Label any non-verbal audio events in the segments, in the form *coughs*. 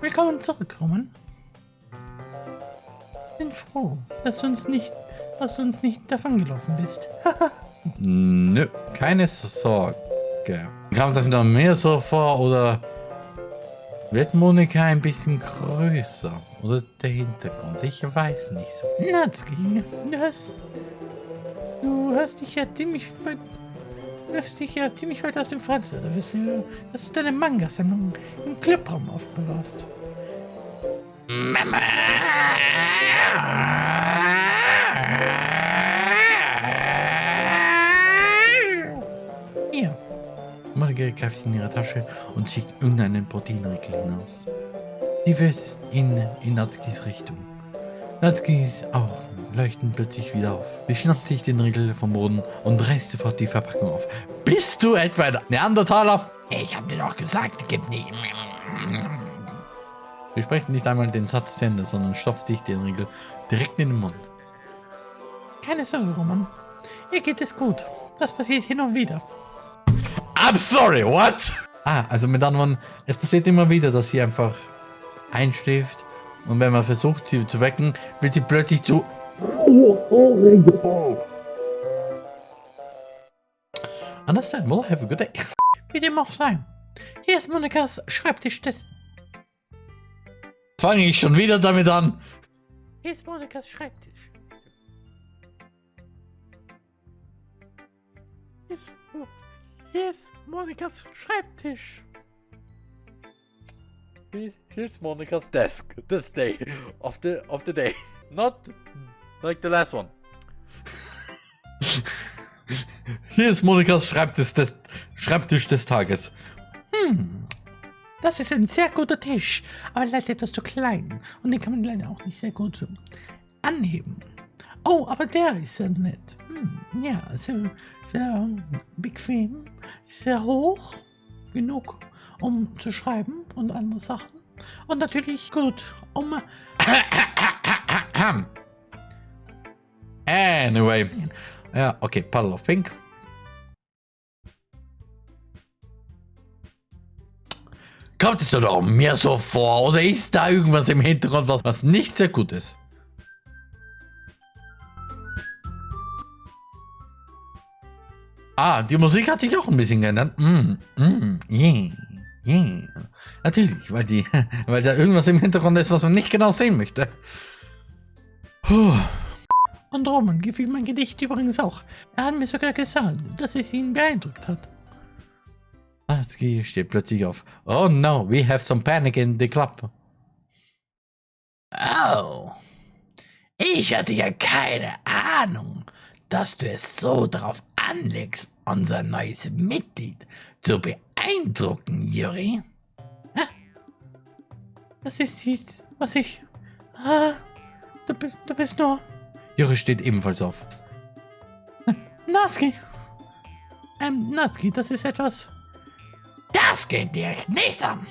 Willkommen zurück, Roman. Bin froh, dass du uns nicht, dass du uns nicht davongelaufen bist. *laughs* Nö, keine Sorge. Kam das wieder mehr so vor oder wird Monika ein bisschen größer? Oder der Hintergrund? Ich weiß nicht so. Natsuki, du hast, du hast dich ja ziemlich hast dich ja ziemlich weit aus dem Fenster, dass du, dass du deine Manga-Sammlung im Clubraum aufbewahrst. Mama! Hier, Margaret greift in ihre Tasche und zieht irgendeinen Proteinriegel hinaus. Sie wässt in, in Natskis Richtung. Natskis Augen leuchten plötzlich wieder auf. Sie schnappt sich den Riegel vom Boden und reißt sofort die Verpackung auf. Bist du etwa ein Neandertaler? Ich hab dir doch gesagt, gib nicht. Sie spricht nicht einmal den Satz zu Ende, sondern stopft sich den Riegel direkt in den Mund. keine Sorge, Roman. Ihr geht es gut. Das passiert hin und wieder. I'm sorry, what? Ah, also mit anderen es passiert immer wieder, dass sie einfach einschläft und wenn man versucht, sie zu wecken, wird sie plötzlich zu... Understand, well, have a good day. *laughs* Wie dem auch sei. Hier ist Monikas Schreibtisch des... Fange ich schon wieder damit an. Hier ist Monikas Schreibtisch. Hier ist, hier ist Monikas Schreibtisch. Here's Monica's desk, this day, of the, of the day. Not like the last one. Hier ist Monikas Schreibtisch des, Schreibtisch des Tages. Hm. Das ist ein sehr guter Tisch, aber leider etwas zu klein. Und den kann man leider auch nicht sehr gut anheben. Oh, aber der ist ja nett. Hm, ja, sehr, sehr bequem, sehr hoch, genug, um zu schreiben und andere Sachen. Und natürlich gut, um... *coughs* Anyway. Ja, okay, Puddle of Pink. Kommt es doch mir so vor, oder ist da irgendwas im Hintergrund, was, was nicht sehr gut ist? Ah, die Musik hat sich auch ein bisschen geändert. Mm, mm, yeah, yeah. Natürlich, weil, die, *laughs* weil da irgendwas im Hintergrund ist, was man nicht genau sehen möchte. Puh. Und Roman gefiel mein Gedicht übrigens auch. Er hat mir sogar gesagt, dass es ihn beeindruckt hat. Aski steht plötzlich auf. Oh no, we have some panic in the club. Oh. Ich hatte ja keine Ahnung, dass du es so drauf anlegst, unser neues Mitglied zu beeindrucken, Juri. Das ist nichts, was ich... Ah, du, du bist nur... Juri steht ebenfalls auf. Naski. Ähm, Naski, das ist etwas... Das geht dir nicht an.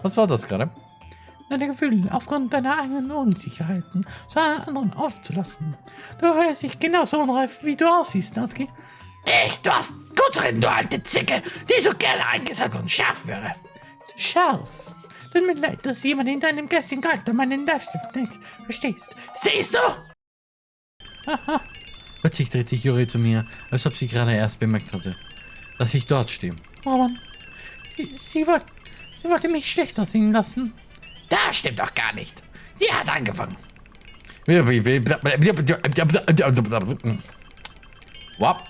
Was war das gerade? Deine Gefühle aufgrund deiner eigenen Unsicherheiten zu einer anderen aufzulassen. Du hörst dich genauso unreif, wie du aussiehst, Natsuki. Echt, du hast gut reden, du alte Zicke, die so gerne eingesagt und scharf wäre. Scharf. Tut mir leid, dass jemand in deinem geistigen Charakter meinen Livestream nicht verstehst. Siehst du? Haha. Plötzlich dreht sich Juri zu mir, als ob sie gerade erst bemerkt hatte, dass ich dort stehe. Oh Mann. Sie, sie, wollt, sie wollte mich schlechter sehen lassen. Das stimmt doch gar nicht. Sie hat angefangen. Wap.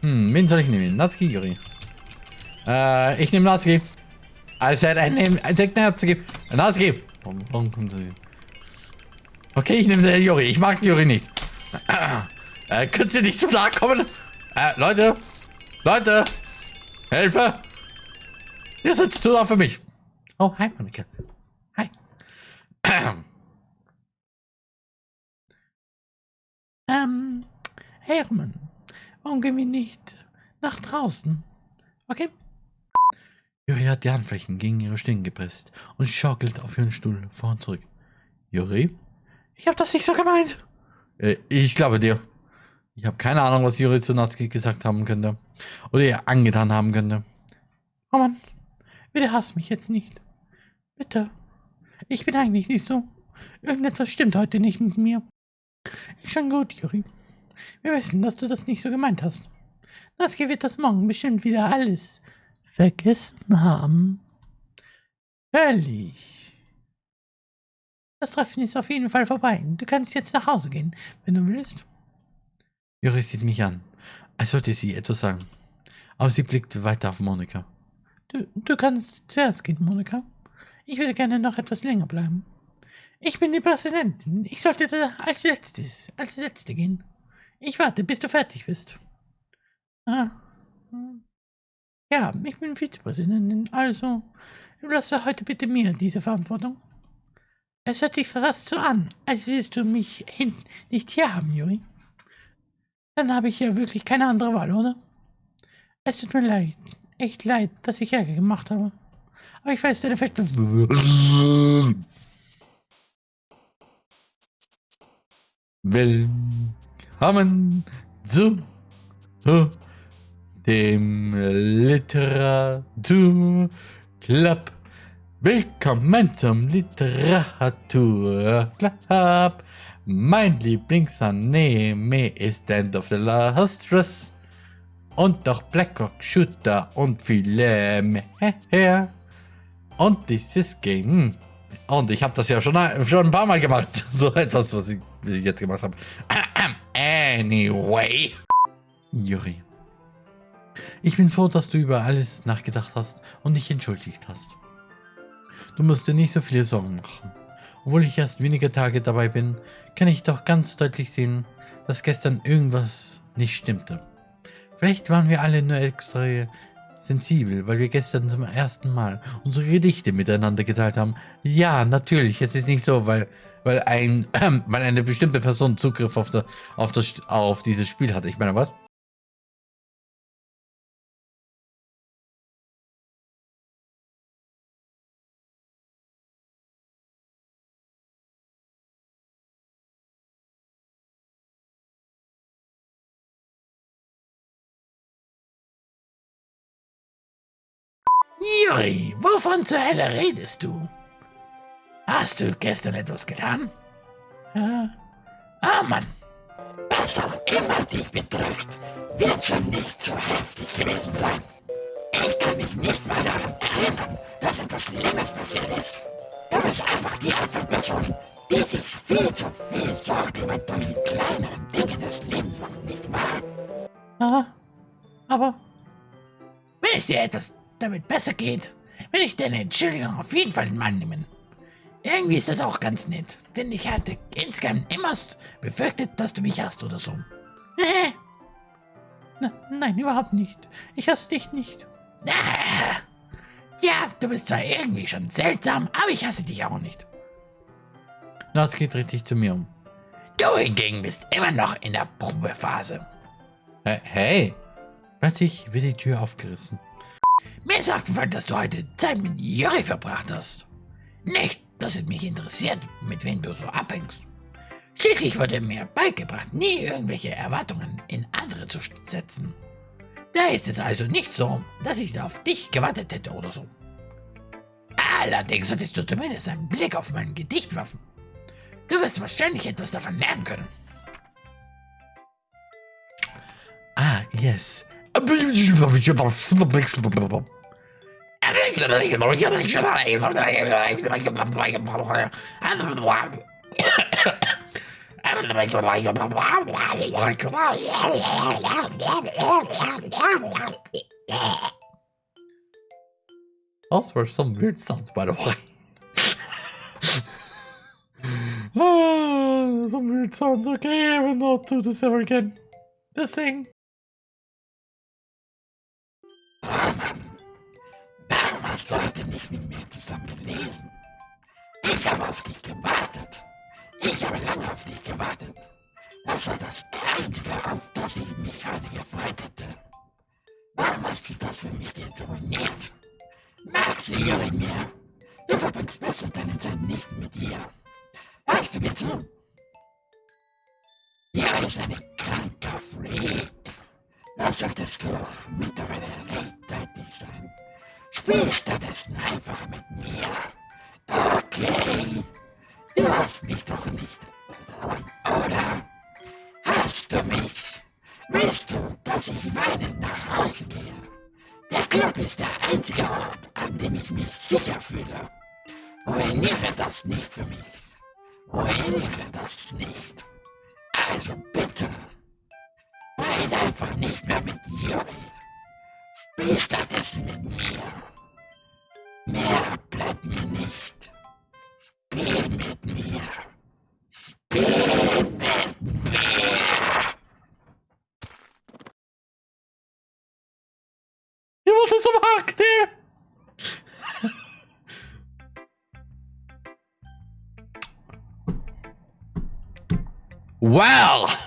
Hm, wen soll ich nehmen? Natsuki, Juri. Äh, ich nehme Natsuki. I said I name, I take Natsuki. Natsuki. Warum, warum kommt das hier? Okay, ich nehme Juri. Ich mag Juri nicht. Äh, könnt ihr nicht zu nahe kommen? Äh, Leute. Leute. Hilfe. Ihr sitzt zu nah für mich. Oh, hi, Monika. Hi. *clears throat* Ähm, Hermann, warum gehen wir nicht nach draußen? Okay? Juri hat die Handflächen gegen ihre Stirn gepresst und schaukelt auf ihren Stuhl vor und zurück. Juri? Ich hab das nicht so gemeint. Äh, ich glaube dir. Ich habe keine Ahnung, was Juri zu Natsuki gesagt haben könnte. Oder ihr angetan haben könnte. Oh Mann, bitte hasst mich jetzt nicht. Bitte. Ich bin eigentlich nicht so. Irgendetwas stimmt heute nicht mit mir. Ist schon gut, Juri. Wir wissen, dass du das nicht so gemeint hast. Natsuki wird das morgen bestimmt wieder alles vergessen haben. Völlig. Das Treffen ist auf jeden Fall vorbei. Du kannst jetzt nach Hause gehen, wenn du willst. Juri sieht mich an, als wollte sie etwas sagen. Aber sie blickt weiter auf Monika. Du, du kannst zuerst gehen, Monika. Ich würde gerne noch etwas länger bleiben. Ich bin die Präsidentin. Ich sollte als letztes, als letzte gehen. Ich warte, bis du fertig bist. Ah. Ja, ich bin Vizepräsidentin, also überlasse heute bitte mir diese Verantwortung. Es hört sich fast so an, als willst du mich hin nicht hier haben, Juri. Dann habe ich ja wirklich keine andere Wahl, oder? Es tut mir leid, echt leid, dass ich Ärger gemacht habe. Aber ich weiß, deine Feste... Willkommen zu dem Literatur Club. Willkommen zum Literatur Club. Mein Lieblingsanime ist End of the Last Dress und noch Blackhawk Shooter und viele mehr. Und dieses Game. Und ich habe das ja schon, schon ein paar Mal gemacht. *laughs* So etwas, was ich, was ich jetzt gemacht habe. *clears throat* Anyway. Juri. Ich bin froh, dass du über alles nachgedacht hast und dich entschuldigt hast. Du musst dir nicht so viele Sorgen machen. Obwohl ich erst wenige Tage dabei bin, kann ich doch ganz deutlich sehen, dass gestern irgendwas nicht stimmte. Vielleicht waren wir alle nur extra sensibel, weil wir gestern zum ersten Mal unsere Gedichte miteinander geteilt haben. Ja, natürlich, es ist nicht so, weil, weil, ein, äh, *clears throat* weil eine bestimmte Person Zugriff auf, der, auf, das, auf dieses Spiel hatte. Ich meine, was? Juri, wovon zur Hölle redest du? Hast du gestern etwas getan? Ja. Ah, Mann. Was auch immer dich betrifft, wird schon nicht so heftig gewesen sein. Ich kann mich nicht mal daran erinnern, dass etwas Schlimmes passiert ist. Du bist einfach die Art von Person, die sich viel zu viel Sorge über die kleineren Dinge des Lebens macht, nicht wahr? Ah, aber Wenn es dir etwas damit besser geht, will ich deine Entschuldigung auf jeden Fall in Mann nehmen. Irgendwie ist das auch ganz nett, denn ich hatte insgesamt immer befürchtet, dass du mich hast oder so. nein, überhaupt nicht. Ich hasse dich nicht. Ah, ja, du bist zwar irgendwie schon seltsam, aber ich hasse dich auch nicht. Natsuki dreht sich zu mir um. Du hingegen bist immer noch in der Probephase. Äh, hey! Plötzlich wird die Tür aufgerissen. Mir ist aufgefallen, dass du heute Zeit mit Juri verbracht hast. Nicht, dass es mich interessiert, mit wem du so abhängst. Schließlich wurde mir beigebracht, nie irgendwelche Erwartungen in andere zu setzen. Da ist es also nicht so, dass ich auf dich gewartet hätte oder so. Allerdings solltest du zumindest einen Blick auf mein Gedicht werfen. Du wirst wahrscheinlich etwas davon lernen können. Ah, yes. Those were some weird sounds, by the way. Ah, some weird sounds. Okay, I will not do this ever again. Just saying. Hast heute nicht mit mir zusammen gelesen? Ich habe auf dich gewartet. Ich habe lange auf dich gewartet. Das war das Einzige, auf das ich mich heute gefreut hätte. Warum hast du das für mich jetzt ruiniert? Magst du Juri mehr? Du verbringst besser deine Zeit nicht mit ihr. Hörst du mir zu? Juri, ist ein kranker Freak. Das solltest du mittlerweile recht deutlich sein. Spiel stattdessen einfach mit mir. Okay. Du hast mich doch nicht. Oder? Hast du mich? Willst du, dass ich weinend nach Hause gehe? Der Club ist der einzige Ort, an dem ich mich sicher fühle. Ruiniere das nicht für mich. Ruiniere das nicht. Also bitte. Rede einfach nicht mehr mit Yuri. Spiel stattdessen mit mir. Mehr bleibt mir nicht. Spiel mit mir. Spiel mit mir. Wollt es am Hack, der! well!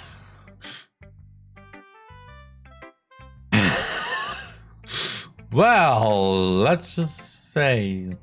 Well, let's just say